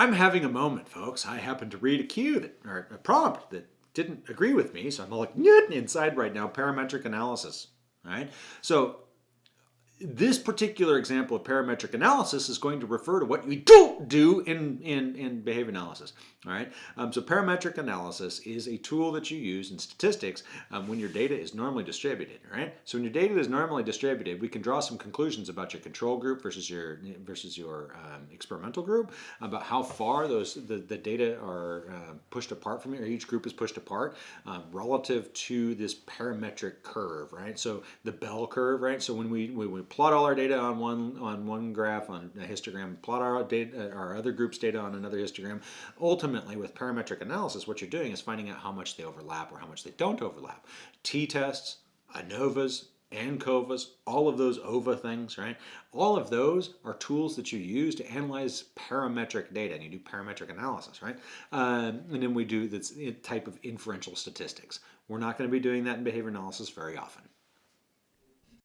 I'm having a moment, folks. I happened to read a cue that, or a prompt that didn't agree with me, so I'm all like inside right now. Parametric analysis. Right. So this particular example of parametric analysis is going to refer to what you don't do in, in, in behavior analysis. All right. Um, so parametric analysis is a tool that you use in statistics um, when your data is normally distributed. All right. So when your data is normally distributed, we can draw some conclusions about your control group versus your versus your um, experimental group about how far those the, the data are uh, pushed apart from you, or each group is pushed apart uh, relative to this parametric curve. Right. So the bell curve. Right. So when we, we, we plot all our data on one on one graph on a histogram, plot our data, our other group's data on another histogram. Ultimately, with parametric analysis, what you're doing is finding out how much they overlap or how much they don't overlap. T-tests, ANOVAs, ANCOVAs, all of those OVA things, right? All of those are tools that you use to analyze parametric data, and you do parametric analysis, right? Um, and then we do this type of inferential statistics. We're not going to be doing that in behavior analysis very often.